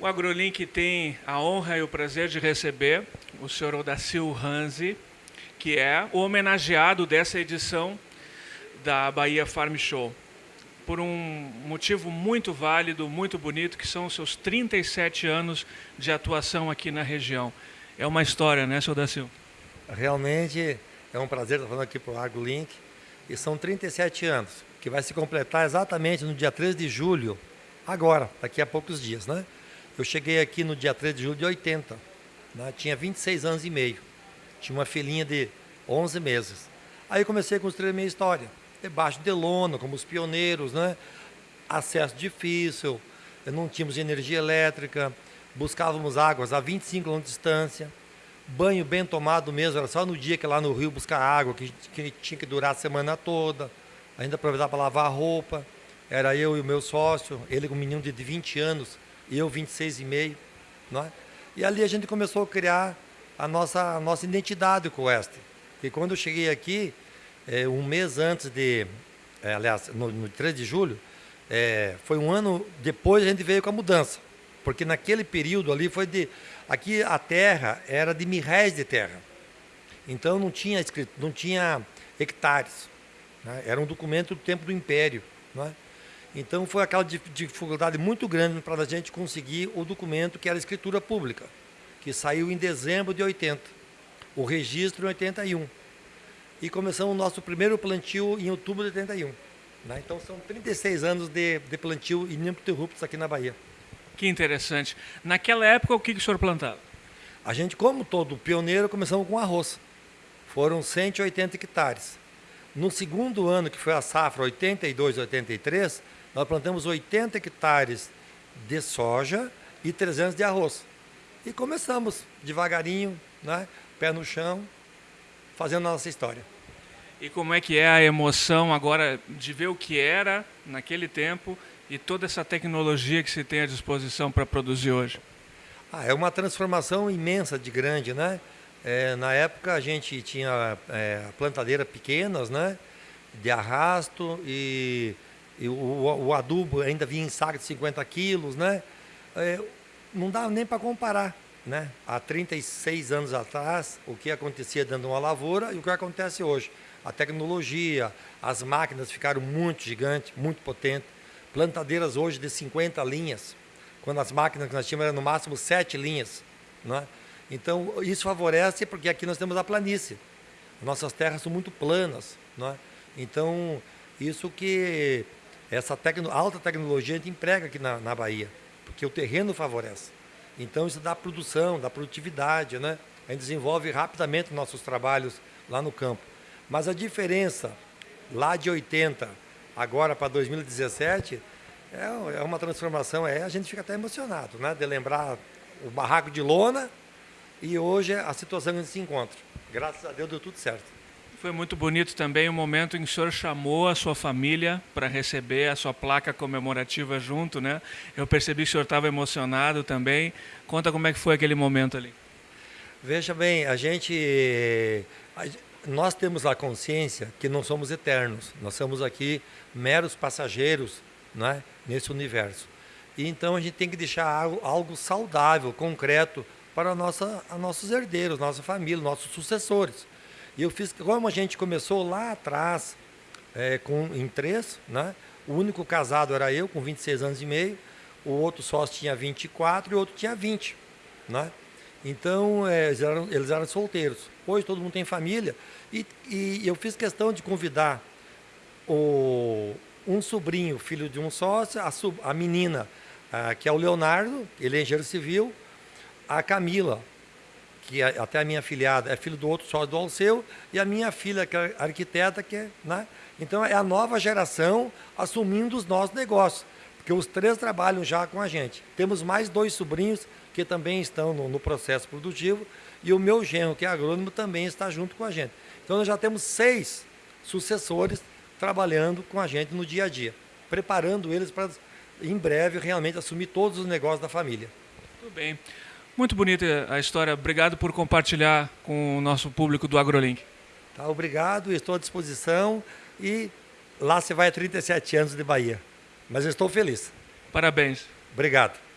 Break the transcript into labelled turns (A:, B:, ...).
A: O AgroLink tem a honra e o prazer de receber o senhor Odacil Ranzi, que é o homenageado dessa edição da Bahia Farm Show. Por um motivo muito válido, muito bonito, que são os seus 37 anos de atuação aqui na região. É uma história, né, senhor Odacil?
B: Realmente é um prazer estar falando aqui para o AgroLink. E são 37 anos, que vai se completar exatamente no dia 13 de julho, agora, daqui a poucos dias, né? Eu cheguei aqui no dia 3 de julho de 80, né? tinha 26 anos e meio, tinha uma filhinha de 11 meses. Aí comecei a construir a minha história, debaixo de lona, como os pioneiros, né? acesso difícil, não tínhamos energia elétrica, buscávamos águas a 25 km de distância, banho bem tomado mesmo, era só no dia que lá no rio buscar água, que, que tinha que durar a semana toda, ainda aproveitava para lavar a roupa, era eu e o meu sócio, ele com um menino de 20 anos, eu 26,5. Não é? E ali a gente começou a criar a nossa, a nossa identidade com o Oeste. E quando eu cheguei aqui, é, um mês antes de, é, aliás, no, no 3 de julho, é, foi um ano depois a gente veio com a mudança. Porque naquele período ali foi de. Aqui a terra era de mil réis de terra. Então não tinha escrito, não tinha hectares. Né? Era um documento do tempo do Império. Não é? Então foi aquela dificuldade muito grande para a gente conseguir o documento que era a escritura pública, que saiu em dezembro de 80, o registro em 81. E começamos o nosso primeiro plantio em outubro de 81. Né? Então são 36 anos de, de plantio ininterruptos aqui na Bahia.
A: Que interessante. Naquela época, o que, que o senhor plantava?
B: A gente, como todo pioneiro, começamos com arroz. Foram 180 hectares. No segundo ano, que foi a safra 82, 83, nós plantamos 80 hectares de soja e 300 de arroz. E começamos devagarinho, né, pé no chão, fazendo a nossa história.
A: E como é que é a emoção agora de ver o que era naquele tempo e toda essa tecnologia que se tem à disposição para produzir hoje?
B: Ah, é uma transformação imensa de grande, né? É, na época a gente tinha é, plantadeira pequenas, né? De arrasto e e o, o, adubo ainda vinha em saco de 50 quilos, né? É, não dá nem para comparar, né? Há 36 anos atrás, o que acontecia dentro de uma lavoura e o que acontece hoje. A tecnologia, as máquinas ficaram muito gigantes, muito potentes. Plantadeiras hoje de 50 linhas, quando as máquinas que nós tínhamos eram no máximo 7 linhas, né? Então, isso favorece porque aqui nós temos a planície. Nossas terras são muito planas, né? Então, isso que essa tecno, alta tecnologia a gente emprega aqui na, na Bahia, porque o terreno favorece. Então isso dá produção, dá produtividade, né? A gente desenvolve rapidamente nossos trabalhos lá no campo. Mas a diferença lá de 80 agora para 2017 é, é uma transformação, é, a gente fica até emocionado, né? De lembrar o barraco de lona e hoje a situação que a gente se encontra. Graças a Deus deu tudo certo.
A: Foi muito bonito também o momento em que o senhor chamou a sua família para receber a sua placa comemorativa junto, né? Eu percebi que o senhor estava emocionado também. Conta como é que foi aquele momento ali.
B: Veja bem, a gente, nós temos a consciência que não somos eternos. Nós somos aqui meros passageiros, né? Nesse universo. E então a gente tem que deixar algo, algo saudável, concreto para a nossa, a nossos herdeiros, nossa família, nossos sucessores. E eu fiz, como a gente começou lá atrás, é, com, em três, né? o único casado era eu, com 26 anos e meio, o outro sócio tinha 24 e o outro tinha 20. Né? Então, é, eles, eram, eles eram solteiros. Hoje todo mundo tem família. E, e eu fiz questão de convidar o, um sobrinho, filho de um sócio, a, a menina, a, que é o Leonardo, ele é engenheiro civil, a Camila, que é, até a minha filhada é filho do outro sócio do Alceu, e a minha filha, que é arquiteta, que é, né? Então é a nova geração assumindo os nossos negócios, porque os três trabalham já com a gente. Temos mais dois sobrinhos que também estão no, no processo produtivo, e o meu genro, que é agrônomo, também está junto com a gente. Então nós já temos seis sucessores trabalhando com a gente no dia a dia, preparando eles para, em breve, realmente assumir todos os negócios da família.
A: Tudo bem. Muito bonita a história. Obrigado por compartilhar com o nosso público do AgroLink.
B: Tá, obrigado, estou à disposição e lá você vai a 37 anos de Bahia. Mas eu estou feliz.
A: Parabéns.
B: Obrigado.